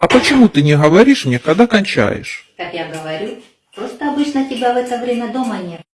А почему ты не говоришь мне, когда кончаешь? Как я говорю, просто обычно тебя в это время дома нет.